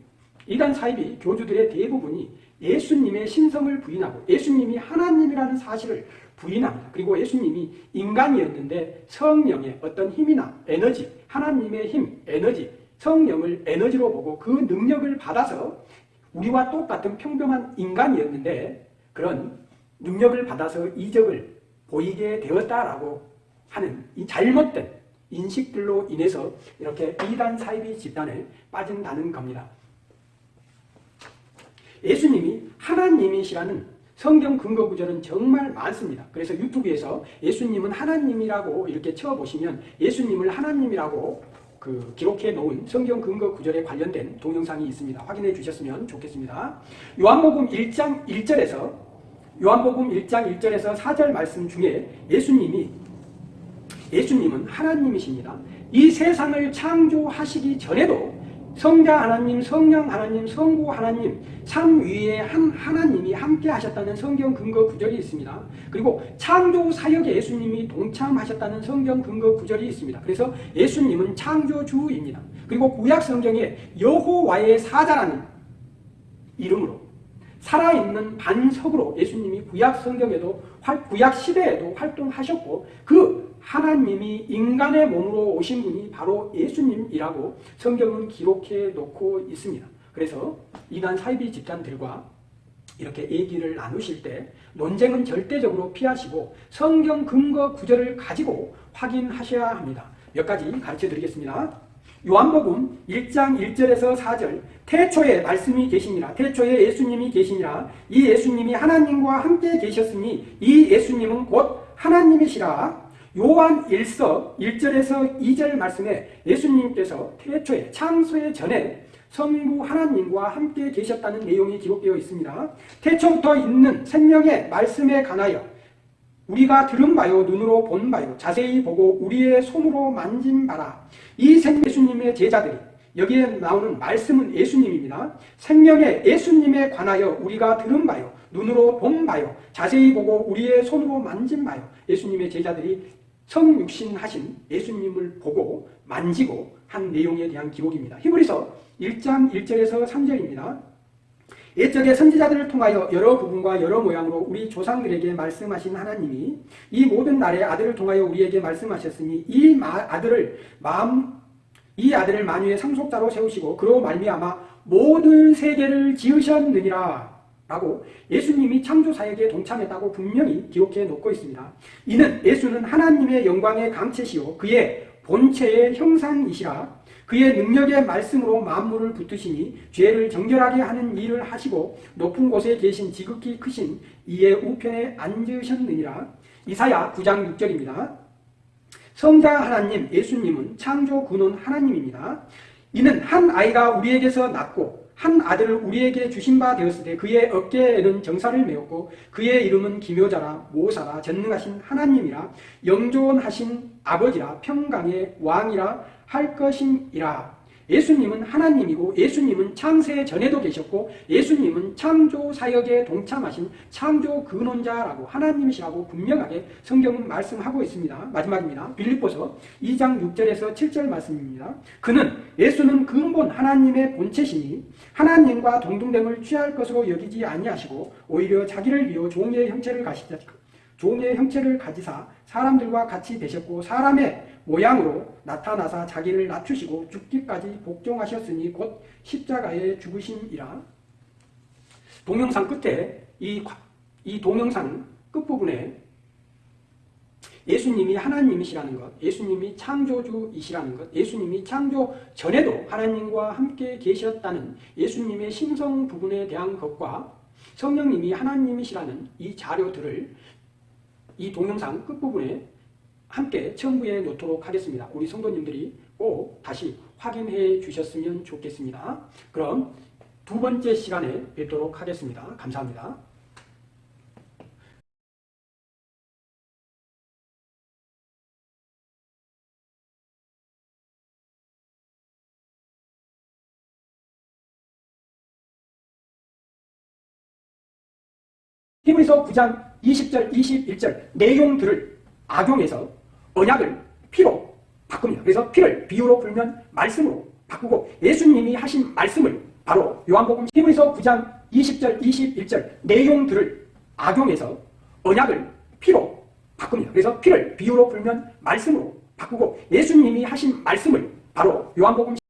이단 사입의 교주들의 대부분이 예수님의 신성을 부인하고 예수님이 하나님이라는 사실을 부인합니다. 그리고 예수님이 인간이었는데 성령의 어떤 힘이나 에너지, 하나님의 힘, 에너지, 성령을 에너지로 보고 그 능력을 받아서 우리와 똑같은 평범한 인간이었는데 그런 능력을 받아서 이적을 보이게 되었다라고 하는 이 잘못된 인식들로 인해서 이렇게 이단 사이비 집단에 빠진다는 겁니다. 예수님이 하나님이시라는 성경 근거 구절은 정말 많습니다. 그래서 유튜브에서 예수님은 하나님이라고 이렇게 쳐보시면 예수님을 하나님이라고 그 기록해 놓은 성경 근거 구절에 관련된 동영상이 있습니다. 확인해 주셨으면 좋겠습니다. 요한복음 1장 1절에서 요한복음 1장 1절에서 4절 말씀 중에 예수님이 예수님은 하나님이십니다. 이 세상을 창조하시기 전에도 성자 하나님, 성령 하나님, 성부 하나님, 삼위의 한 하나님이 함께 하셨다는 성경 근거 구절이 있습니다. 그리고 창조 사역에 예수님이 동참하셨다는 성경 근거 구절이 있습니다. 그래서 예수님은 창조주입니다. 그리고 구약 성경에 여호와의 사자라는 이름으로 살아있는 반석으로 예수님이 구약 성경에도 구약 시대에도 활동하셨고 그 하나님이 인간의 몸으로 오신 분이 바로 예수님이라고 성경은 기록해 놓고 있습니다. 그래서 이단 사이비 집단들과 이렇게 얘기를 나누실 때 논쟁은 절대적으로 피하시고 성경 근거 구절을 가지고 확인하셔야 합니다. 몇 가지 가르쳐 드리겠습니다. 요한복음 1장 1절에서 4절 태초에 말씀이 계시니라 태초에 예수님이 계시니라 이 예수님이 하나님과 함께 계셨으니 이 예수님은 곧 하나님이시라 요한 1서 1절에서 2절 말씀에 예수님께서 태초에 창소의 전에 성부 하나님과 함께 계셨다는 내용이 기록되어 있습니다. 태초부터 있는 생명의 말씀에 관하여 우리가 들은 바요 눈으로 본 바요 자세히 보고 우리의 손으로 만진 바라 이 생 예수님의 제자들이 여기에 나오는 말씀은 예수님입니다. 생명의 예수님에 관하여 우리가 들은 바요 눈으로 본 바요 자세히 보고 우리의 손으로 만진 바요 예수님의 제자들이 성육신하신 예수님을 보고 만지고 한 내용에 대한 기록입니다. 히브리서 1장 1절에서 3절입니다. 옛적의 선지자들을 통하여 여러 부분과 여러 모양으로 우리 조상들에게 말씀하신 하나님이 이 모든 날에 아들을 통하여 우리에게 말씀하셨으니 이 아들을 마음 이 아들을 만유의 상속자로 세우시고 그로 말미암아 모든 세계를 지으셨느니라 라고 예수님이 창조사역에 동참했다고 분명히 기록해 놓고 있습니다. 이는 예수는 하나님의 영광의 강체시요 그의 본체의 형상이시라 그의 능력의 말씀으로 만물을 붙드시니 죄를 정결하게 하는 일을 하시고 높은 곳에 계신 지극히 크신 이의 우편에 앉으셨느니라 이사야 9장 6절입니다. 성자 하나님 예수님은 창조 근원 하나님입니다. 이는 한 아이가 우리에게서 낳고 한 아들을 우리에게 주신 바 되었을 때 그의 어깨에는 정사를 메었고 그의 이름은 기묘자라 모사라 전능하신 하나님이라 영존하신 아버지라 평강의 왕이라 할 것임이라 예수님은 하나님이고 예수님은 창세 전에도 계셨고 예수님은 창조 사역에 동참하신 창조 근원자라고 하나님이시라고 분명하게 성경은 말씀하고 있습니다. 마지막입니다. 빌립보서 2장 6절에서 7절 말씀입니다. 그는 예수는 근본 하나님의 본체시니 하나님과 동등됨을 취할 것으로 여기지 아니하시고 오히려 자기를 비워 종의 형체를 가시자 종의 형체를 가지사 사람들과 같이 되셨고 사람의 모양으로 나타나사 자기를 낮추시고 죽기까지 복종하셨으니 곧 십자가에 죽으심이라. 동영상 끝에 이, 이 동영상 끝부분에 예수님이 하나님이시라는 것, 예수님이 창조주이시라는 것, 예수님이 창조 전에도 하나님과 함께 계셨다는 예수님의 신성 부분에 대한 것과 성령님이 하나님이시라는 이 자료들을 이 동영상 끝부분에 함께 첨부해 놓도록 하겠습니다. 우리 성도님들이 꼭 다시 확인해 주셨으면 좋겠습니다. 그럼 두 번째 시간에 뵙도록 하겠습니다. 감사합니다. 히브리서 9장 20절 21절 내용들을 악용해서 언약을 피로 바꿉니다. 그래서 피를 비유로 불면 말씀으로 바꾸고 예수님이 하신 말씀을 바로 요한복음 히브리서 9장 20절 21절 내용들을 악용해서 언약을 피로 바꿉니다. 그래서 피를 비유로 불면 말씀으로 바꾸고 예수님이 하신 말씀을 바로 요한복음